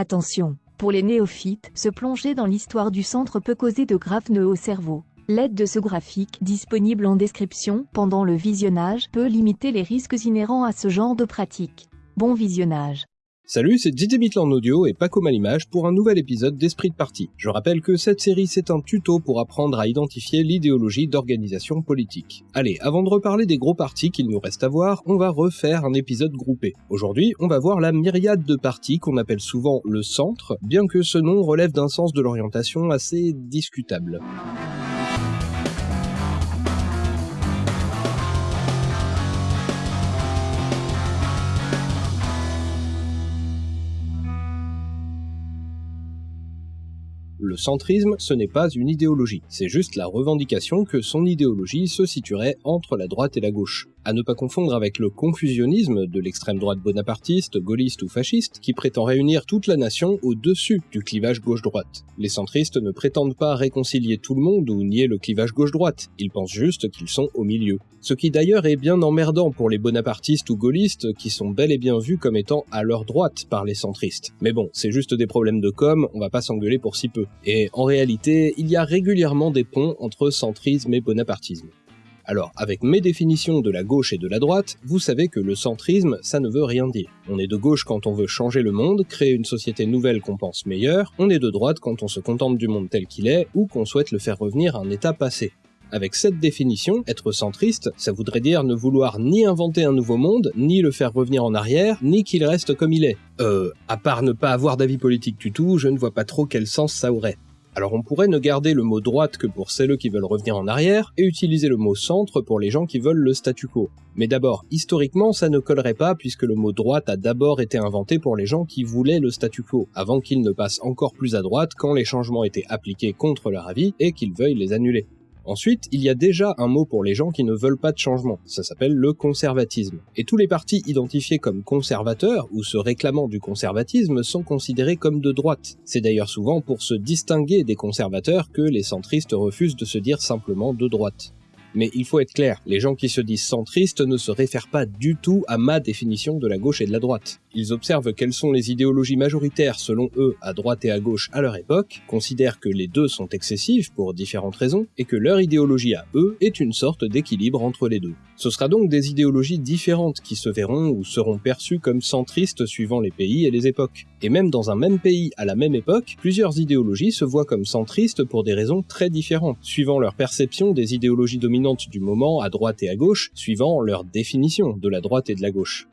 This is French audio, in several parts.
Attention, pour les néophytes, se plonger dans l'histoire du centre peut causer de graves nœuds au cerveau. L'aide de ce graphique, disponible en description, pendant le visionnage, peut limiter les risques inhérents à ce genre de pratique. Bon visionnage. Salut, c'est Didier Mitlan Audio et Paco Malimage pour un nouvel épisode d'Esprit de Parti. Je rappelle que cette série c'est un tuto pour apprendre à identifier l'idéologie d'organisation politique. Allez, avant de reparler des gros partis qu'il nous reste à voir, on va refaire un épisode groupé. Aujourd'hui, on va voir la myriade de partis qu'on appelle souvent le centre, bien que ce nom relève d'un sens de l'orientation assez discutable. Le centrisme, ce n'est pas une idéologie, c'est juste la revendication que son idéologie se situerait entre la droite et la gauche à ne pas confondre avec le confusionnisme de l'extrême droite bonapartiste, gaulliste ou fasciste, qui prétend réunir toute la nation au-dessus du clivage gauche-droite. Les centristes ne prétendent pas réconcilier tout le monde ou nier le clivage gauche-droite, ils pensent juste qu'ils sont au milieu. Ce qui d'ailleurs est bien emmerdant pour les bonapartistes ou gaullistes qui sont bel et bien vus comme étant à leur droite par les centristes. Mais bon, c'est juste des problèmes de com, on va pas s'engueuler pour si peu. Et en réalité, il y a régulièrement des ponts entre centrisme et bonapartisme. Alors, avec mes définitions de la gauche et de la droite, vous savez que le centrisme, ça ne veut rien dire. On est de gauche quand on veut changer le monde, créer une société nouvelle qu'on pense meilleure, on est de droite quand on se contente du monde tel qu'il est, ou qu'on souhaite le faire revenir à un état passé. Avec cette définition, être centriste, ça voudrait dire ne vouloir ni inventer un nouveau monde, ni le faire revenir en arrière, ni qu'il reste comme il est. Euh, à part ne pas avoir d'avis politique du tout, je ne vois pas trop quel sens ça aurait. Alors on pourrait ne garder le mot droite que pour celles qui veulent revenir en arrière, et utiliser le mot centre pour les gens qui veulent le statu quo. Mais d'abord, historiquement, ça ne collerait pas puisque le mot droite a d'abord été inventé pour les gens qui voulaient le statu quo, avant qu'il ne passe encore plus à droite quand les changements étaient appliqués contre leur avis et qu'ils veuillent les annuler. Ensuite, il y a déjà un mot pour les gens qui ne veulent pas de changement, ça s'appelle le conservatisme. Et tous les partis identifiés comme conservateurs ou se réclamant du conservatisme sont considérés comme de droite. C'est d'ailleurs souvent pour se distinguer des conservateurs que les centristes refusent de se dire simplement de droite. Mais il faut être clair, les gens qui se disent centristes ne se réfèrent pas du tout à ma définition de la gauche et de la droite. Ils observent quelles sont les idéologies majoritaires selon eux à droite et à gauche à leur époque, considèrent que les deux sont excessives pour différentes raisons, et que leur idéologie à eux est une sorte d'équilibre entre les deux. Ce sera donc des idéologies différentes qui se verront ou seront perçues comme centristes suivant les pays et les époques. Et même dans un même pays à la même époque, plusieurs idéologies se voient comme centristes pour des raisons très différentes, suivant leur perception des idéologies dominantes du moment à droite et à gauche, suivant leur définition de la droite et de la gauche.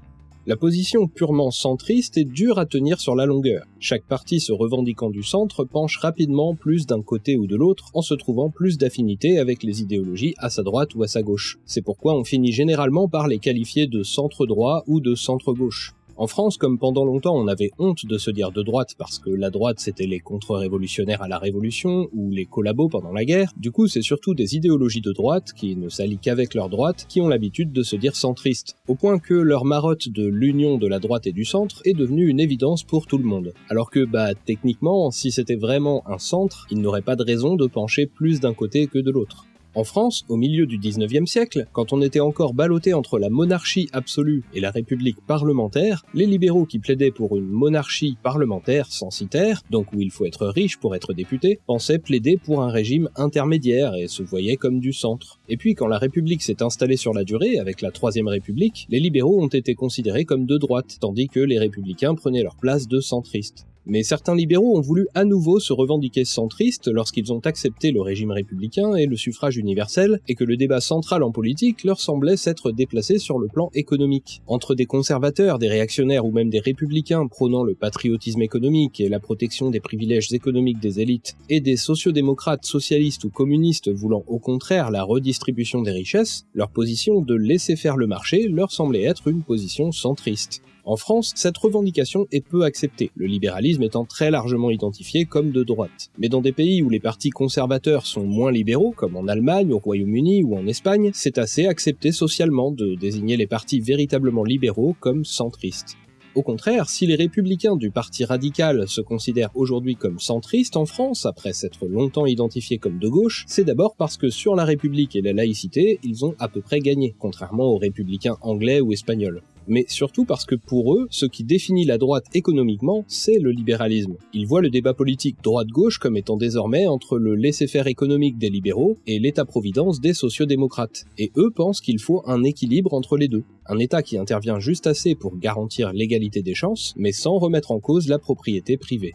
La position purement centriste est dure à tenir sur la longueur. Chaque parti se revendiquant du centre penche rapidement plus d'un côté ou de l'autre en se trouvant plus d'affinité avec les idéologies à sa droite ou à sa gauche. C'est pourquoi on finit généralement par les qualifier de centre droit ou de centre gauche. En France, comme pendant longtemps on avait honte de se dire de droite parce que la droite c'était les contre-révolutionnaires à la Révolution ou les collabos pendant la guerre, du coup c'est surtout des idéologies de droite qui ne s'allient qu'avec leur droite qui ont l'habitude de se dire centristes, au point que leur marotte de l'union de la droite et du centre est devenue une évidence pour tout le monde. Alors que bah techniquement, si c'était vraiment un centre, il n'aurait pas de raison de pencher plus d'un côté que de l'autre. En France, au milieu du 19e siècle, quand on était encore ballotté entre la monarchie absolue et la république parlementaire, les libéraux qui plaidaient pour une monarchie parlementaire censitaire, donc où il faut être riche pour être député, pensaient plaider pour un régime intermédiaire et se voyaient comme du centre. Et puis quand la république s'est installée sur la durée, avec la troisième république, les libéraux ont été considérés comme de droite, tandis que les républicains prenaient leur place de centristes. Mais certains libéraux ont voulu à nouveau se revendiquer centristes lorsqu'ils ont accepté le régime républicain et le suffrage universel, et que le débat central en politique leur semblait s'être déplacé sur le plan économique. Entre des conservateurs, des réactionnaires ou même des républicains prônant le patriotisme économique et la protection des privilèges économiques des élites, et des sociodémocrates socialistes ou communistes voulant au contraire la redistribution des richesses, leur position de laisser faire le marché leur semblait être une position centriste. En France, cette revendication est peu acceptée, le libéralisme étant très largement identifié comme de droite. Mais dans des pays où les partis conservateurs sont moins libéraux, comme en Allemagne, au Royaume-Uni ou en Espagne, c'est assez accepté socialement de désigner les partis véritablement libéraux comme centristes. Au contraire, si les républicains du parti radical se considèrent aujourd'hui comme centristes en France, après s'être longtemps identifiés comme de gauche, c'est d'abord parce que sur la République et la laïcité, ils ont à peu près gagné, contrairement aux républicains anglais ou espagnols. Mais surtout parce que pour eux, ce qui définit la droite économiquement, c'est le libéralisme. Ils voient le débat politique droite-gauche comme étant désormais entre le laisser-faire économique des libéraux et l'État-providence des sociodémocrates, et eux pensent qu'il faut un équilibre entre les deux. Un État qui intervient juste assez pour garantir l'égalité des chances, mais sans remettre en cause la propriété privée.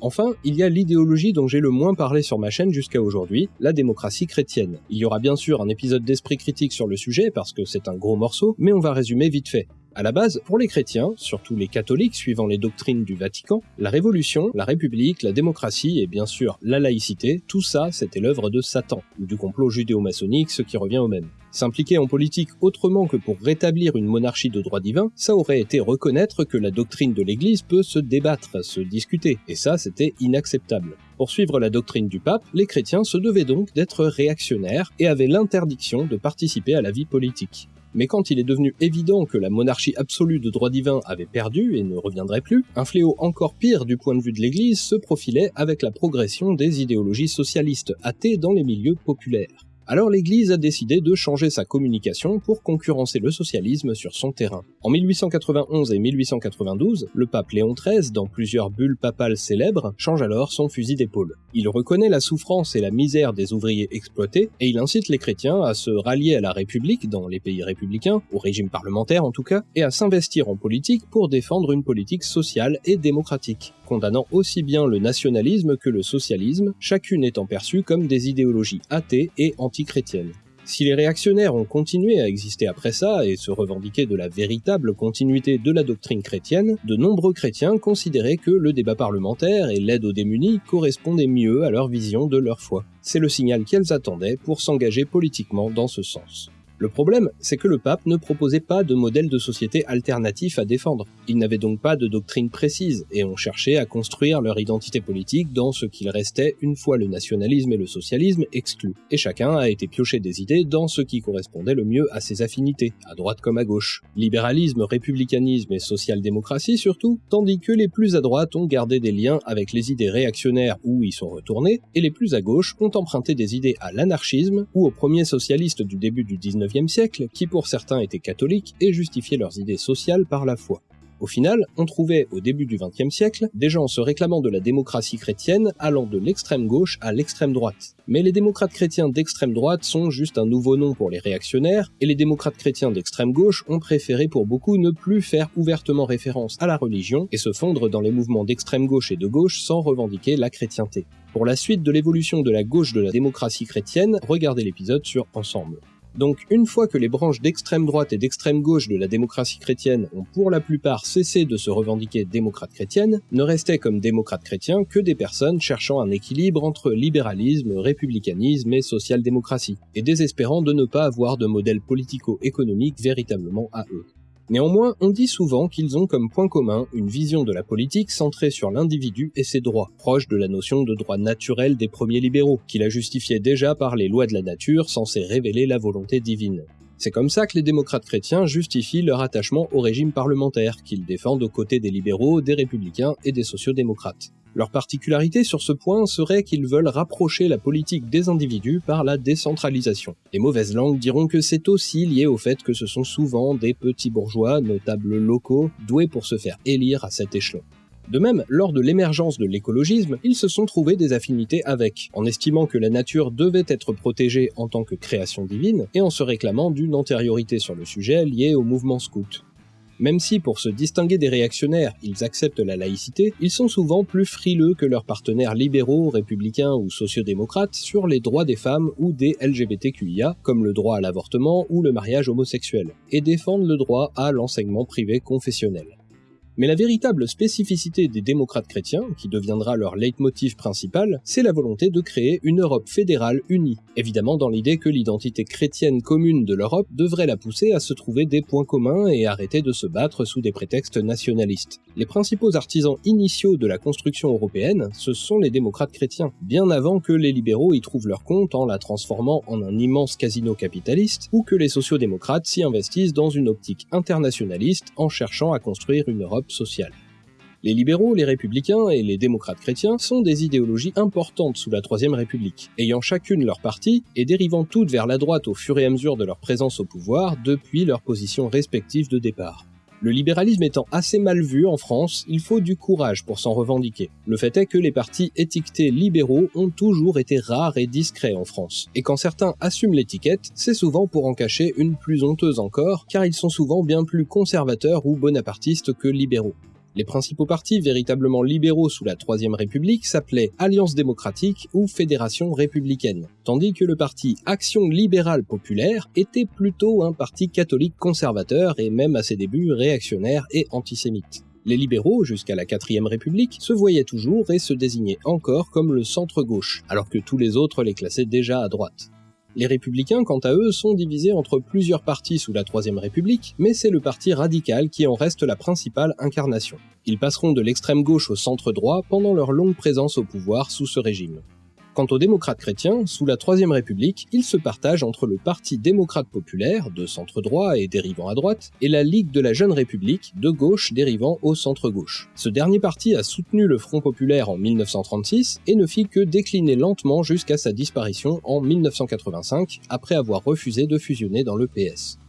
Enfin, il y a l'idéologie dont j'ai le moins parlé sur ma chaîne jusqu'à aujourd'hui, la démocratie chrétienne. Il y aura bien sûr un épisode d'esprit critique sur le sujet parce que c'est un gros morceau, mais on va résumer vite fait. À la base, pour les chrétiens, surtout les catholiques suivant les doctrines du Vatican, la révolution, la république, la démocratie et bien sûr la laïcité, tout ça c'était l'œuvre de Satan, ou du complot judéo-maçonnique, ce qui revient au même. S'impliquer en politique autrement que pour rétablir une monarchie de droit divin, ça aurait été reconnaître que la doctrine de l'Église peut se débattre, se discuter, et ça c'était inacceptable. Pour suivre la doctrine du pape, les chrétiens se devaient donc d'être réactionnaires et avaient l'interdiction de participer à la vie politique. Mais quand il est devenu évident que la monarchie absolue de droit divin avait perdu et ne reviendrait plus, un fléau encore pire du point de vue de l'Église se profilait avec la progression des idéologies socialistes athées dans les milieux populaires. Alors l'Église a décidé de changer sa communication pour concurrencer le socialisme sur son terrain. En 1891 et 1892, le pape Léon XIII, dans plusieurs bulles papales célèbres, change alors son fusil d'épaule. Il reconnaît la souffrance et la misère des ouvriers exploités, et il incite les chrétiens à se rallier à la République dans les pays républicains, au régime parlementaire en tout cas, et à s'investir en politique pour défendre une politique sociale et démocratique condamnant aussi bien le nationalisme que le socialisme, chacune étant perçue comme des idéologies athées et Si les réactionnaires ont continué à exister après ça et se revendiquer de la véritable continuité de la doctrine chrétienne, de nombreux chrétiens considéraient que le débat parlementaire et l'aide aux démunis correspondaient mieux à leur vision de leur foi. C'est le signal qu'elles attendaient pour s'engager politiquement dans ce sens. Le problème, c'est que le pape ne proposait pas de modèle de société alternatif à défendre. Il n'avait donc pas de doctrine précise, et on cherchait à construire leur identité politique dans ce qu'il restait une fois le nationalisme et le socialisme exclus. Et chacun a été pioché des idées dans ce qui correspondait le mieux à ses affinités, à droite comme à gauche. Libéralisme, républicanisme et social-démocratie surtout, tandis que les plus à droite ont gardé des liens avec les idées réactionnaires où ils sont retournés, et les plus à gauche ont emprunté des idées à l'anarchisme ou aux premiers socialistes du début du 19 qui pour certains étaient catholiques et justifiaient leurs idées sociales par la foi. Au final, on trouvait au début du XXe siècle des gens se réclamant de la démocratie chrétienne allant de l'extrême gauche à l'extrême droite. Mais les démocrates chrétiens d'extrême droite sont juste un nouveau nom pour les réactionnaires, et les démocrates chrétiens d'extrême gauche ont préféré pour beaucoup ne plus faire ouvertement référence à la religion et se fondre dans les mouvements d'extrême gauche et de gauche sans revendiquer la chrétienté. Pour la suite de l'évolution de la gauche de la démocratie chrétienne, regardez l'épisode sur Ensemble. Donc une fois que les branches d'extrême droite et d'extrême gauche de la démocratie chrétienne ont pour la plupart cessé de se revendiquer démocrates chrétiennes, ne restaient comme démocrates chrétiens que des personnes cherchant un équilibre entre libéralisme, républicanisme et social-démocratie, et désespérant de ne pas avoir de modèle politico-économique véritablement à eux. Néanmoins, on dit souvent qu'ils ont comme point commun une vision de la politique centrée sur l'individu et ses droits, proche de la notion de droit naturel des premiers libéraux, qui la justifiaient déjà par les lois de la nature censées révéler la volonté divine. C'est comme ça que les démocrates chrétiens justifient leur attachement au régime parlementaire, qu'ils défendent aux côtés des libéraux, des républicains et des sociodémocrates. Leur particularité sur ce point serait qu'ils veulent rapprocher la politique des individus par la décentralisation. Les mauvaises langues diront que c'est aussi lié au fait que ce sont souvent des petits bourgeois, notables locaux, doués pour se faire élire à cet échelon. De même, lors de l'émergence de l'écologisme, ils se sont trouvés des affinités avec, en estimant que la nature devait être protégée en tant que création divine, et en se réclamant d'une antériorité sur le sujet liée au mouvement scout. Même si pour se distinguer des réactionnaires, ils acceptent la laïcité, ils sont souvent plus frileux que leurs partenaires libéraux, républicains ou sociodémocrates sur les droits des femmes ou des LGBTQIA, comme le droit à l'avortement ou le mariage homosexuel, et défendent le droit à l'enseignement privé confessionnel. Mais la véritable spécificité des démocrates chrétiens, qui deviendra leur leitmotiv principal, c'est la volonté de créer une Europe fédérale unie, évidemment dans l'idée que l'identité chrétienne commune de l'Europe devrait la pousser à se trouver des points communs et arrêter de se battre sous des prétextes nationalistes. Les principaux artisans initiaux de la construction européenne, ce sont les démocrates chrétiens, bien avant que les libéraux y trouvent leur compte en la transformant en un immense casino capitaliste, ou que les sociodémocrates s'y investissent dans une optique internationaliste en cherchant à construire une Europe Les libéraux, les républicains et les démocrates chrétiens sont des idéologies importantes sous la Troisième République, ayant chacune leur parti et dérivant toutes vers la droite au fur et à mesure de leur présence au pouvoir depuis leurs positions respectives de départ. Le libéralisme étant assez mal vu en France, il faut du courage pour s'en revendiquer. Le fait est que les partis étiquetés libéraux ont toujours été rares et discrets en France. Et quand certains assument l'étiquette, c'est souvent pour en cacher une plus honteuse encore, car ils sont souvent bien plus conservateurs ou bonapartistes que libéraux. Les principaux partis véritablement libéraux sous la Troisième République s'appelaient Alliance démocratique ou Fédération républicaine, tandis que le parti Action libérale populaire était plutôt un parti catholique conservateur et même à ses débuts réactionnaire et antisémite. Les libéraux, jusqu'à la 4ème République, se voyaient toujours et se désignaient encore comme le centre-gauche, alors que tous les autres les classaient déjà à droite. Les républicains, quant à eux, sont divisés entre plusieurs partis sous la Troisième République, mais c'est le parti radical qui en reste la principale incarnation. Ils passeront de l'extrême gauche au centre droit pendant leur longue présence au pouvoir sous ce régime. Quant aux démocrates chrétiens, sous la Troisième République, ils se partagent entre le Parti démocrate populaire, de centre droit et dérivant à droite, et la Ligue de la Jeune République, de gauche dérivant au centre-gauche. Ce dernier parti a soutenu le Front populaire en 1936 et ne fit que décliner lentement jusqu'à sa disparition en 1985, après avoir refusé de fusionner dans le PS.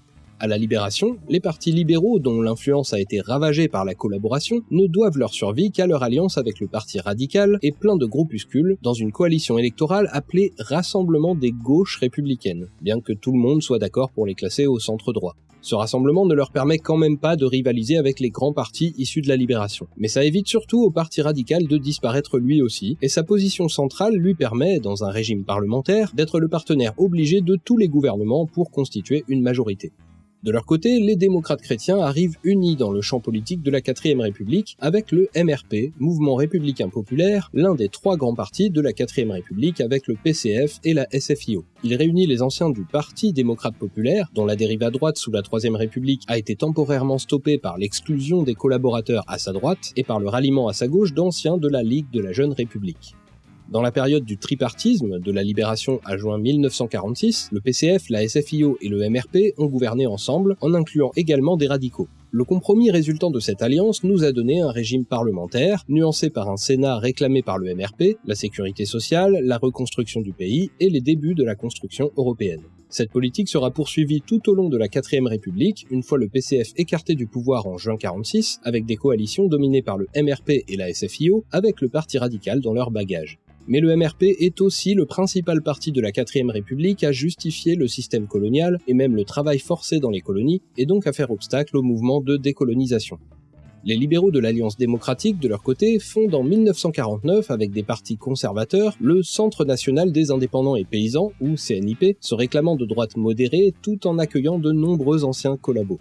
À la Libération, les partis libéraux dont l'influence a été ravagée par la collaboration ne doivent leur survie qu'à leur alliance avec le Parti radical et plein de groupuscules dans une coalition électorale appelée Rassemblement des gauches républicaines, bien que tout le monde soit d'accord pour les classer au centre droit. Ce rassemblement ne leur permet quand même pas de rivaliser avec les grands partis issus de la libération. Mais ça évite surtout au parti radical de disparaître lui aussi, et sa position centrale lui permet, dans un régime parlementaire, d'être le partenaire obligé de tous les gouvernements pour constituer une majorité. De leur côté, les démocrates chrétiens arrivent unis dans le champ politique de la 4ème République avec le MRP, Mouvement républicain populaire, l'un des trois grands partis de la 4ème République avec le PCF et la SFIO. Il réunit les anciens du Parti démocrate populaire, dont la dérive à droite sous la 3ème République a été temporairement stoppée par l'exclusion des collaborateurs à sa droite et par le ralliement à sa gauche d'anciens de la Ligue de la Jeune République. Dans la période du tripartisme, de la libération à juin 1946, le PCF, la SFIO et le MRP ont gouverné ensemble, en incluant également des radicaux. Le compromis résultant de cette alliance nous a donné un régime parlementaire, nuancé par un Sénat réclamé par le MRP, la sécurité sociale, la reconstruction du pays et les débuts de la construction européenne. Cette politique sera poursuivie tout au long de la 4ème République, une fois le PCF écarté du pouvoir en juin 46, avec des coalitions dominées par le MRP et la SFIO, avec le Parti radical dans leur bagage mais le MRP est aussi le principal parti de la 4ème République à justifier le système colonial et même le travail forcé dans les colonies, et donc à faire obstacle au mouvement de décolonisation. Les libéraux de l'Alliance démocratique, de leur côté, fondent en 1949 avec des partis conservateurs le Centre national des indépendants et paysans, ou CNIP, se réclamant de droite modérée tout en accueillant de nombreux anciens collabos.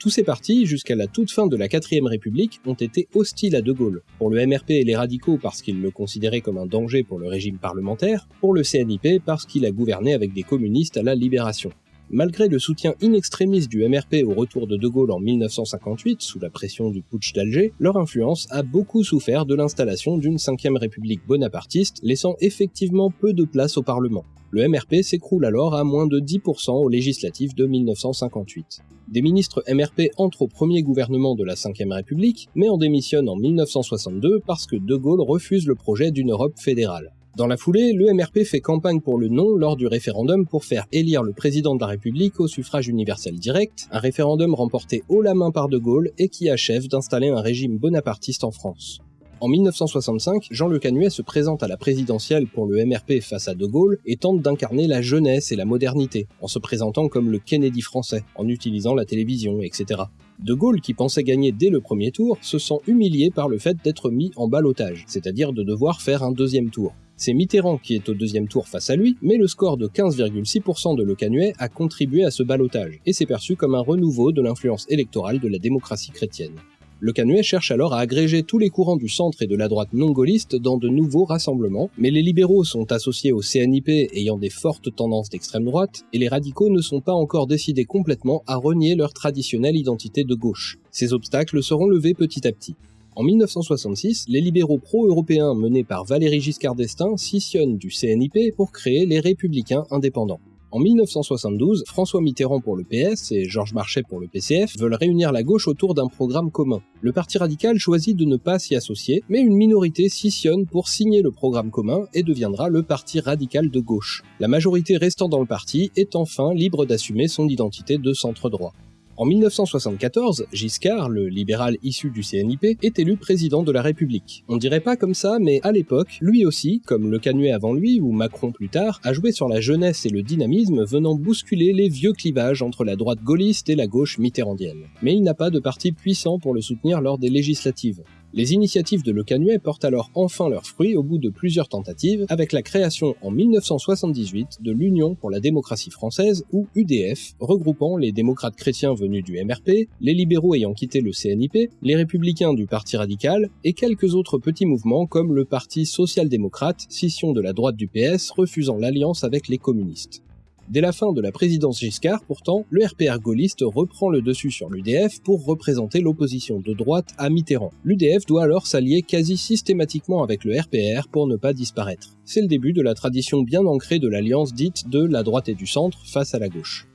Tous ces partis, jusqu'à la toute fin de la 4ème République, ont été hostiles à De Gaulle. Pour le MRP et les radicaux parce qu'ils le considéraient comme un danger pour le régime parlementaire, pour le CNIP parce qu'il a gouverné avec des communistes à la Libération. Malgré le soutien in extremis du MRP au retour de De Gaulle en 1958, sous la pression du putsch d'Alger, leur influence a beaucoup souffert de l'installation d'une 5ème République bonapartiste, laissant effectivement peu de place au Parlement. Le MRP s'écroule alors à moins de 10% aux législatives de 1958. Des ministres MRP entrent au premier gouvernement de la Ve République, mais en démissionnent en 1962 parce que De Gaulle refuse le projet d'une Europe fédérale. Dans la foulée, le MRP fait campagne pour le non lors du référendum pour faire élire le président de la République au suffrage universel direct, un référendum remporté haut la main par De Gaulle et qui achève d'installer un régime bonapartiste en France. En 1965, Jean Le Canuet se présente à la présidentielle pour le MRP face à De Gaulle et tente d'incarner la jeunesse et la modernité, en se présentant comme le Kennedy français, en utilisant la télévision, etc. De Gaulle, qui pensait gagner dès le premier tour, se sent humilié par le fait d'être mis en balotage, c'est-à-dire de devoir faire un deuxième tour. C'est Mitterrand qui est au deuxième tour face à lui, mais le score de 15,6% de Le Canuet a contribué à ce balotage, et c'est perçu comme un renouveau de l'influence électorale de la démocratie chrétienne. Le Canuet cherche alors à agréger tous les courants du centre et de la droite non-gaulliste dans de nouveaux rassemblements, mais les libéraux sont associés au CNIP ayant des fortes tendances d'extrême droite, et les radicaux ne sont pas encore décidés complètement à renier leur traditionnelle identité de gauche. Ces obstacles seront levés petit à petit. En 1966, les libéraux pro-européens menés par Valéry Giscard d'Estaing scissionnent du CNIP pour créer les Républicains indépendants. En 1972, François Mitterrand pour le PS et Georges Marchais pour le PCF veulent réunir la gauche autour d'un programme commun. Le Parti radical choisit de ne pas s'y associer, mais une minorité scissionne pour signer le programme commun et deviendra le Parti radical de gauche. La majorité restant dans le parti est enfin libre d'assumer son identité de centre droit. En 1974, Giscard, le libéral issu du CNIP, est élu président de la République. On dirait pas comme ça, mais à l'époque, lui aussi, comme Le Canuet avant lui ou Macron plus tard, a joué sur la jeunesse et le dynamisme venant bousculer les vieux clivages entre la droite gaulliste et la gauche mitterrandienne. Mais il n'a pas de parti puissant pour le soutenir lors des législatives. Les initiatives de Le Canuet portent alors enfin leurs fruits au bout de plusieurs tentatives, avec la création en 1978 de l'Union pour la démocratie française, ou UDF, regroupant les démocrates chrétiens venus du MRP, les libéraux ayant quitté le CNIP, les républicains du Parti radical, et quelques autres petits mouvements comme le Parti social-démocrate, scission de la droite du PS refusant l'alliance avec les communistes. Dès la fin de la présidence Giscard, pourtant, le RPR gaulliste reprend le dessus sur l'UDF pour représenter l'opposition de droite à Mitterrand. L'UDF doit alors s'allier quasi systématiquement avec le RPR pour ne pas disparaître. C'est le début de la tradition bien ancrée de l'alliance dite de la droite et du centre face à la gauche.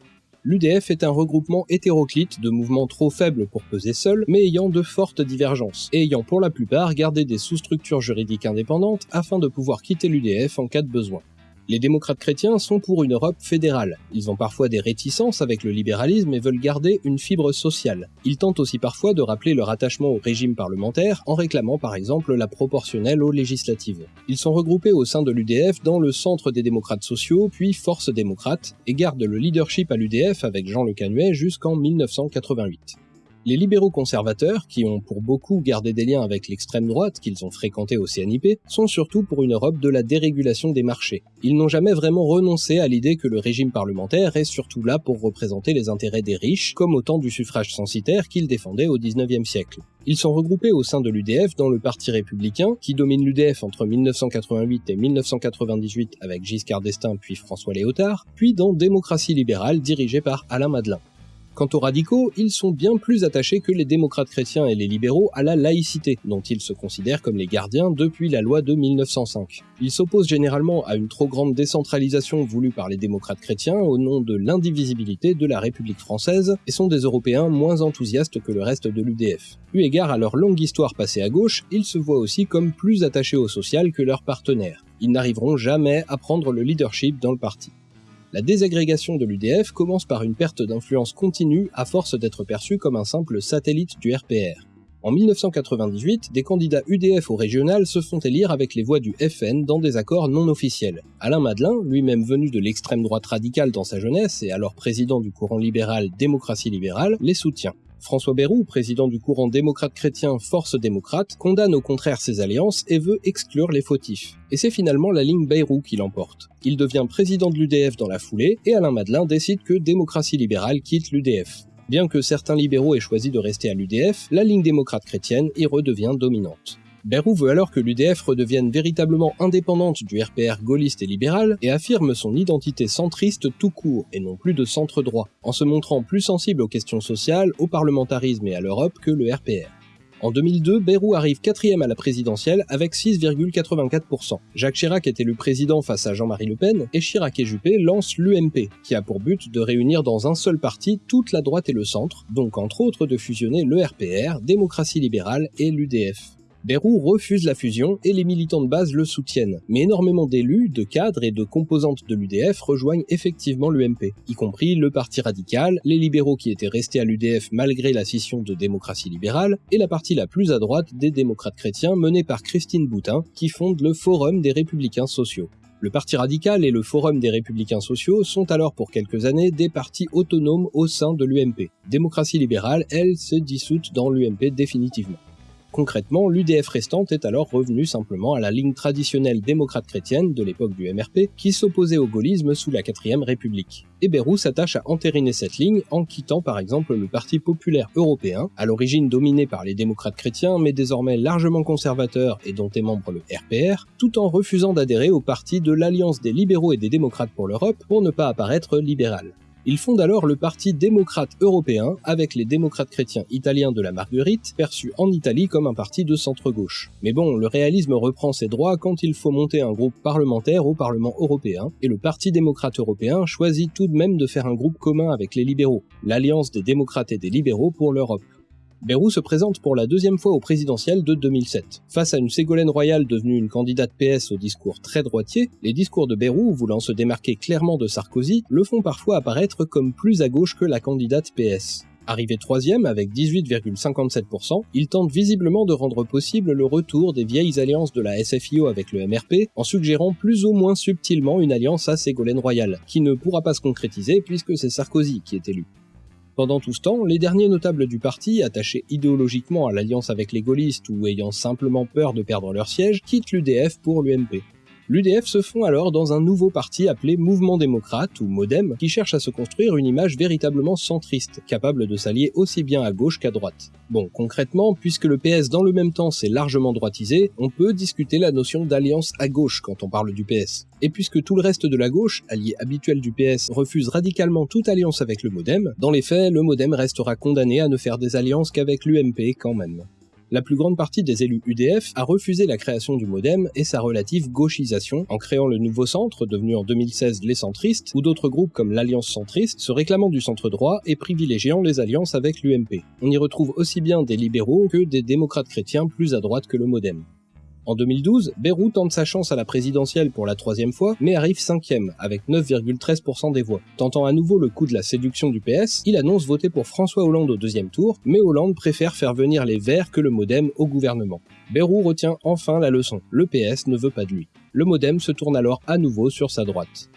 L'UDF est un regroupement hétéroclite de mouvements trop faibles pour peser seuls, mais ayant de fortes divergences, et ayant pour la plupart gardé des sous-structures juridiques indépendantes afin de pouvoir quitter l'UDF en cas de besoin. Les démocrates chrétiens sont pour une Europe fédérale. Ils ont parfois des réticences avec le libéralisme et veulent garder une fibre sociale. Ils tentent aussi parfois de rappeler leur attachement au régime parlementaire en réclamant par exemple la proportionnelle aux législatives. Ils sont regroupés au sein de l'UDF dans le centre des démocrates sociaux, puis Force démocrate, et gardent le leadership à l'UDF avec Jean Le Canuet jusqu'en 1988. Les libéraux conservateurs, qui ont pour beaucoup gardé des liens avec l'extrême droite qu'ils ont fréquenté au CNIP, sont surtout pour une Europe de la dérégulation des marchés. Ils n'ont jamais vraiment renoncé à l'idée que le régime parlementaire est surtout là pour représenter les intérêts des riches, comme au temps du suffrage censitaire qu'ils défendaient au 19e siècle. Ils sont regroupés au sein de l'UDF dans le Parti républicain, qui domine l'UDF entre 1988 et 1998 avec Giscard d'Estaing puis François Léotard, puis dans Démocratie libérale dirigée par Alain Madelin. Quant aux radicaux, ils sont bien plus attachés que les démocrates chrétiens et les libéraux à la laïcité, dont ils se considèrent comme les gardiens depuis la loi de 1905. Ils s'opposent généralement à une trop grande décentralisation voulue par les démocrates chrétiens au nom de l'indivisibilité de la République française et sont des Européens moins enthousiastes que le reste de l'UDF. Eu égard à leur longue histoire passée à gauche, ils se voient aussi comme plus attachés au social que leurs partenaires. Ils n'arriveront jamais à prendre le leadership dans le parti. La désagrégation de l'UDF commence par une perte d'influence continue à force d'être perçue comme un simple satellite du RPR. En 1998, des candidats UDF au régional se font élire avec les voix du FN dans des accords non officiels. Alain Madelin, lui-même venu de l'extrême droite radicale dans sa jeunesse et alors président du courant libéral Démocratie libérale, les soutient. François Bayrou, président du courant démocrate-chrétien Force démocrate, condamne au contraire ces alliances et veut exclure les fautifs. Et c'est finalement la ligne Bayrou qui l'emporte. Il devient président de l'UDF dans la foulée, et Alain Madelin décide que démocratie libérale quitte l'UDF. Bien que certains libéraux aient choisi de rester à l'UDF, la ligne démocrate chrétienne y redevient dominante. Bayrou veut alors que l'UDF redevienne véritablement indépendante du RPR gaulliste et libéral et affirme son identité centriste tout court et non plus de centre droit, en se montrant plus sensible aux questions sociales, au parlementarisme et à l'Europe que le RPR. En 2002, Bayrou arrive quatrième à la présidentielle avec 6,84%. Jacques Chirac était le président face à Jean-Marie Le Pen et Chirac et Juppé lancent l'UMP, qui a pour but de réunir dans un seul parti toute la droite et le centre, donc entre autres de fusionner le RPR, Démocratie libérale et l'UDF. Bérou refuse la fusion et les militants de base le soutiennent, mais énormément d'élus, de cadres et de composantes de l'UDF rejoignent effectivement l'UMP, y compris le Parti radical, les libéraux qui étaient restés à l'UDF malgré la scission de démocratie libérale, et la partie la plus à droite des démocrates chrétiens menée par Christine Boutin, qui fonde le Forum des républicains sociaux. Le Parti radical et le Forum des républicains sociaux sont alors pour quelques années des partis autonomes au sein de l'UMP. Démocratie libérale, elle, se dissoute dans l'UMP définitivement. Concrètement, l'UDF restante est alors revenue simplement à la ligne traditionnelle démocrate chrétienne de l'époque du MRP qui s'opposait au gaullisme sous la 4ème République. Et Bérou s'attache à entériner cette ligne en quittant par exemple le Parti populaire européen, à l'origine dominé par les démocrates chrétiens mais désormais largement conservateur et dont est membre le RPR, tout en refusant d'adhérer au parti de l'Alliance des libéraux et des démocrates pour l'Europe pour ne pas apparaître libéral. Il fonde alors le Parti démocrate européen avec les démocrates chrétiens italiens de la Marguerite, perçus en Italie comme un parti de centre-gauche. Mais bon, le réalisme reprend ses droits quand il faut monter un groupe parlementaire au Parlement européen, et le Parti démocrate européen choisit tout de même de faire un groupe commun avec les libéraux, l'Alliance des démocrates et des libéraux pour l'Europe. Bérou se présente pour la deuxième fois au présidentiel de 2007. Face à une Ségolène Royal devenue une candidate PS au discours très droitier, les discours de Bérou, voulant se démarquer clairement de Sarkozy, le font parfois apparaître comme plus à gauche que la candidate PS. Arrivé troisième avec 18,57%, il tente visiblement de rendre possible le retour des vieilles alliances de la SFIO avec le MRP en suggérant plus ou moins subtilement une alliance à Ségolène Royal, qui ne pourra pas se concrétiser puisque c'est Sarkozy qui est élu. Pendant tout ce temps, les derniers notables du parti, attachés idéologiquement à l'alliance avec les gaullistes ou ayant simplement peur de perdre leur siège, quittent l'UDF pour l'UMP. L'UDF se fond alors dans un nouveau parti appelé Mouvement démocrate ou MoDem qui cherche à se construire une image véritablement centriste, capable de s'allier aussi bien à gauche qu'à droite. Bon, concrètement, puisque le PS dans le même temps s'est largement droitisé, on peut discuter la notion d'alliance à gauche quand on parle du PS. Et puisque tout le reste de la gauche, allié habituel du PS, refuse radicalement toute alliance avec le MoDem, dans les faits, le MoDem restera condamné à ne faire des alliances qu'avec l'UMP quand même la plus grande partie des élus UDF a refusé la création du modem et sa relative gauchisation en créant le nouveau centre, devenu en 2016 les centristes, ou d'autres groupes comme l'Alliance centriste, se réclamant du centre droit et privilégiant les alliances avec l'UMP. On y retrouve aussi bien des libéraux que des démocrates chrétiens plus à droite que le modem. En 2012, Bérou tente sa chance à la présidentielle pour la troisième fois, mais arrive cinquième, avec 9,13% des voix. Tentant à nouveau le coup de la séduction du PS, il annonce voter pour François Hollande au deuxième tour, mais Hollande préfère faire venir les Verts que le Modem au gouvernement. Bérou retient enfin la leçon, le PS ne veut pas de lui. Le Modem se tourne alors à nouveau sur sa droite.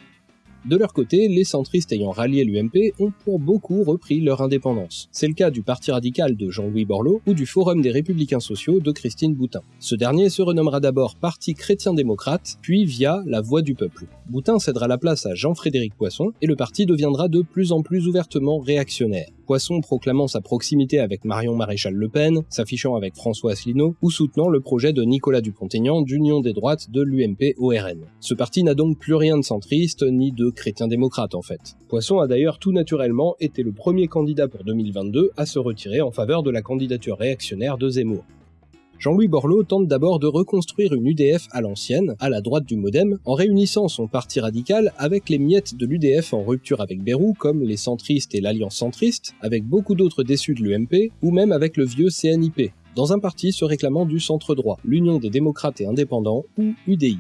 De leur côté, les centristes ayant rallié l'UMP ont pour beaucoup repris leur indépendance. C'est le cas du Parti radical de Jean-Louis Borloo ou du Forum des républicains sociaux de Christine Boutin. Ce dernier se renommera d'abord Parti chrétien-démocrate, puis via la Voix du peuple. Boutin cédera la place à Jean-Frédéric Poisson et le parti deviendra de plus en plus ouvertement réactionnaire. Poisson proclamant sa proximité avec Marion Maréchal Le Pen, s'affichant avec François Asselineau ou soutenant le projet de Nicolas Dupont-Aignan d'union des droites de l'UMP au RN. Ce parti n'a donc plus rien de centriste ni de chrétien-démocrate en fait. Poisson a d'ailleurs tout naturellement été le premier candidat pour 2022 à se retirer en faveur de la candidature réactionnaire de Zemmour. Jean-Louis Borloo tente d'abord de reconstruire une UDF à l'ancienne, à la droite du modem, en réunissant son parti radical avec les miettes de l'UDF en rupture avec Bérou, comme les centristes et l'Alliance centriste, avec beaucoup d'autres déçus de l'UMP, ou même avec le vieux CNIP, dans un parti se réclamant du centre droit, l'Union des démocrates et indépendants, ou UDI.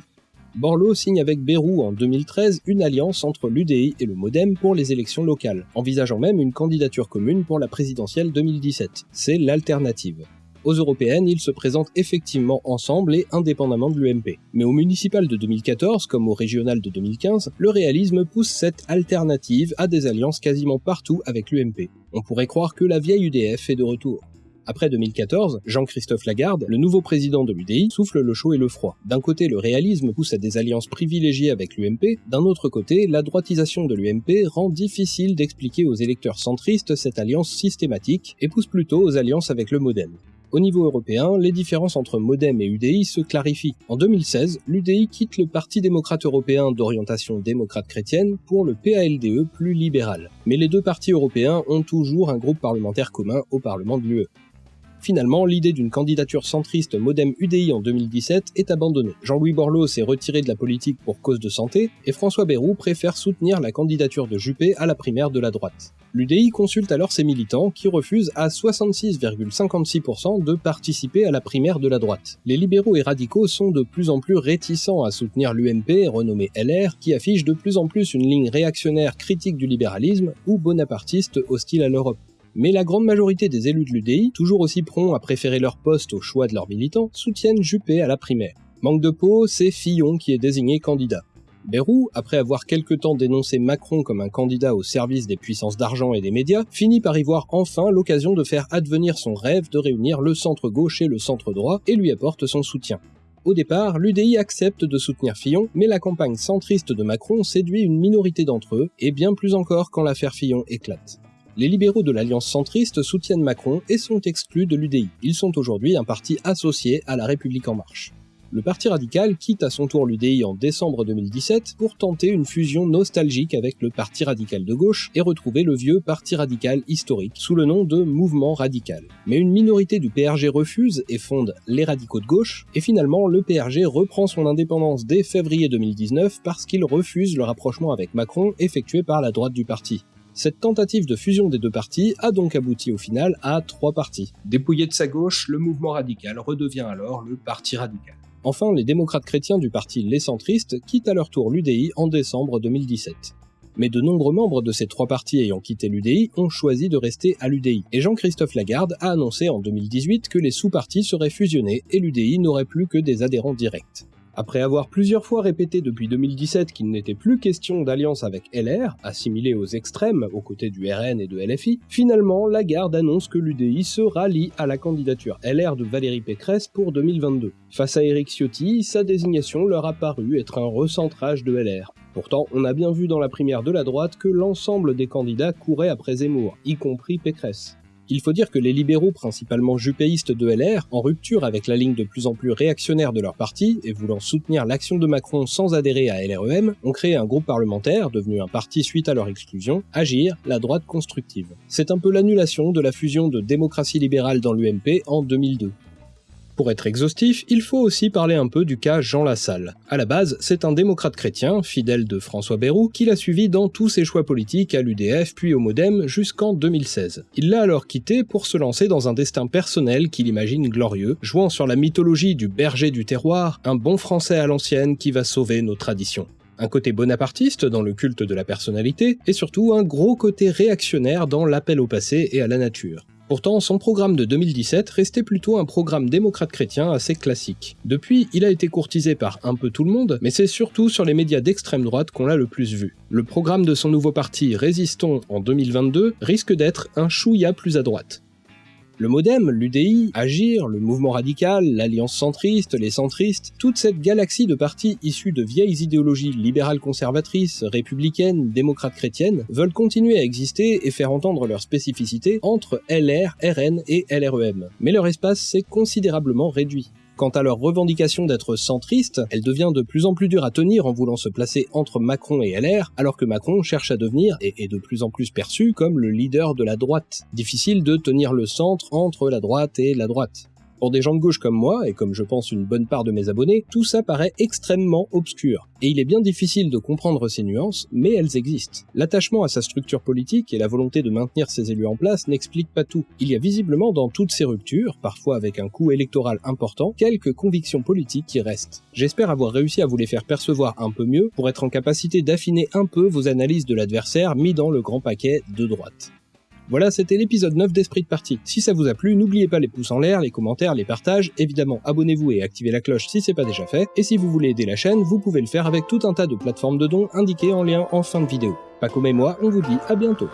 Borloo signe avec Bérou en 2013 une alliance entre l'UDI et le Modem pour les élections locales, envisageant même une candidature commune pour la présidentielle 2017. C'est l'alternative. Aux européennes, ils se présentent effectivement ensemble et indépendamment de l'UMP. Mais au municipal de 2014, comme au régional de 2015, le réalisme pousse cette alternative à des alliances quasiment partout avec l'UMP. On pourrait croire que la vieille UDF est de retour. Après 2014, Jean-Christophe Lagarde, le nouveau président de l'UDI, souffle le chaud et le froid. D'un côté, le réalisme pousse à des alliances privilégiées avec l'UMP, d'un autre côté, la droitisation de l'UMP rend difficile d'expliquer aux électeurs centristes cette alliance systématique et pousse plutôt aux alliances avec le Modem. Au niveau européen, les différences entre Modem et UDI se clarifient. En 2016, l'UDI quitte le Parti démocrate européen d'orientation démocrate chrétienne pour le PALDE plus libéral. Mais les deux partis européens ont toujours un groupe parlementaire commun au Parlement de l'UE. Finalement, l'idée d'une candidature centriste modem UDI en 2017 est abandonnée. Jean-Louis Borloo s'est retiré de la politique pour cause de santé, et François Bayrou préfère soutenir la candidature de Juppé à la primaire de la droite. L'UDI consulte alors ses militants qui refusent à 66,56% de participer à la primaire de la droite. Les libéraux et radicaux sont de plus en plus réticents à soutenir l'UMP, renommée LR, qui affiche de plus en plus une ligne réactionnaire critique du libéralisme ou bonapartiste hostile à l'Europe. Mais la grande majorité des élus de l'UDI, toujours aussi prompts à préférer leur poste au choix de leurs militants, soutiennent Juppé à la primaire. Manque de peau, c'est Fillon qui est désigné candidat. Bérou, après avoir quelque temps dénoncé Macron comme un candidat au service des puissances d'argent et des médias, finit par y voir enfin l'occasion de faire advenir son rêve de réunir le centre gauche et le centre droit et lui apporte son soutien. Au départ, l'UDI accepte de soutenir Fillon, mais la campagne centriste de Macron séduit une minorité d'entre eux, et bien plus encore quand l'affaire Fillon éclate les libéraux de l'Alliance centriste soutiennent Macron et sont exclus de l'UDI. Ils sont aujourd'hui un parti associé à La République En Marche. Le Parti radical quitte à son tour l'UDI en décembre 2017 pour tenter une fusion nostalgique avec le Parti radical de gauche et retrouver le vieux Parti radical historique sous le nom de Mouvement radical. Mais une minorité du PRG refuse et fonde les radicaux de gauche, et finalement le PRG reprend son indépendance dès février 2019 parce qu'il refuse le rapprochement avec Macron effectué par la droite du parti. Cette tentative de fusion des deux partis a donc abouti au final à trois partis. Dépouillé de sa gauche, le mouvement radical redevient alors le Parti radical. Enfin, les démocrates chrétiens du parti Les Centristes quittent à leur tour l'UDI en décembre 2017. Mais de nombreux membres de ces trois partis ayant quitté l'UDI ont choisi de rester à l'UDI, et Jean-Christophe Lagarde a annoncé en 2018 que les sous-partis seraient fusionnés et l'UDI n'aurait plus que des adhérents directs. Après avoir plusieurs fois répété depuis 2017 qu'il n'était plus question d'alliance avec LR, assimilé aux extrêmes aux côtés du RN et de LFI, finalement Lagarde annonce que l'UDI se rallie à la candidature LR de Valérie Pécresse pour 2022. Face à Éric Ciotti, sa désignation leur a paru être un recentrage de LR. Pourtant, on a bien vu dans la primaire de la droite que l'ensemble des candidats couraient après Zemmour, y compris Pécresse. Il faut dire que les libéraux, principalement jupéistes de LR, en rupture avec la ligne de plus en plus réactionnaire de leur parti et voulant soutenir l'action de Macron sans adhérer à LREM, ont créé un groupe parlementaire, devenu un parti suite à leur exclusion, Agir, la droite constructive. C'est un peu l'annulation de la fusion de démocratie libérale dans l'UMP en 2002. Pour être exhaustif, il faut aussi parler un peu du cas Jean Lassalle. À la base, c'est un démocrate chrétien, fidèle de François Bayrou, qui l'a suivi dans tous ses choix politiques à l'UDF puis au Modem jusqu'en 2016. Il l'a alors quitté pour se lancer dans un destin personnel qu'il imagine glorieux, jouant sur la mythologie du berger du terroir, un bon français à l'ancienne qui va sauver nos traditions un côté bonapartiste dans le culte de la personnalité, et surtout un gros côté réactionnaire dans l'appel au passé et à la nature. Pourtant, son programme de 2017 restait plutôt un programme démocrate chrétien assez classique. Depuis, il a été courtisé par un peu tout le monde, mais c'est surtout sur les médias d'extrême droite qu'on l'a le plus vu. Le programme de son nouveau parti Résistons en 2022 risque d'être un chouïa plus à droite. Le Modem, l'UDI, Agir, le mouvement radical, l'Alliance centriste, les centristes, toute cette galaxie de partis issus de vieilles idéologies libérales conservatrices, républicaines, démocrates chrétiennes, veulent continuer à exister et faire entendre leurs spécificités entre LR, RN et LREM. Mais leur espace s'est considérablement réduit. Quant à leur revendication d'être centriste, elle devient de plus en plus dure à tenir en voulant se placer entre Macron et LR, alors que Macron cherche à devenir, et est de plus en plus perçu, comme le leader de la droite. Difficile de tenir le centre entre la droite et la droite. Pour des gens de gauche comme moi, et comme je pense une bonne part de mes abonnés, tout ça paraît extrêmement obscur. Et il est bien difficile de comprendre ces nuances, mais elles existent. L'attachement à sa structure politique et la volonté de maintenir ses élus en place n'expliquent pas tout. Il y a visiblement dans toutes ces ruptures, parfois avec un coût électoral important, quelques convictions politiques qui restent. J'espère avoir réussi à vous les faire percevoir un peu mieux pour être en capacité d'affiner un peu vos analyses de l'adversaire mis dans le grand paquet de droite. Voilà, c'était l'épisode 9 d'Esprit de Partie. Si ça vous a plu, n'oubliez pas les pouces en l'air, les commentaires, les partages, évidemment abonnez-vous et activez la cloche si c'est pas déjà fait, et si vous voulez aider la chaîne, vous pouvez le faire avec tout un tas de plateformes de dons indiquées en lien en fin de vidéo. Paco et moi, on vous dit à bientôt.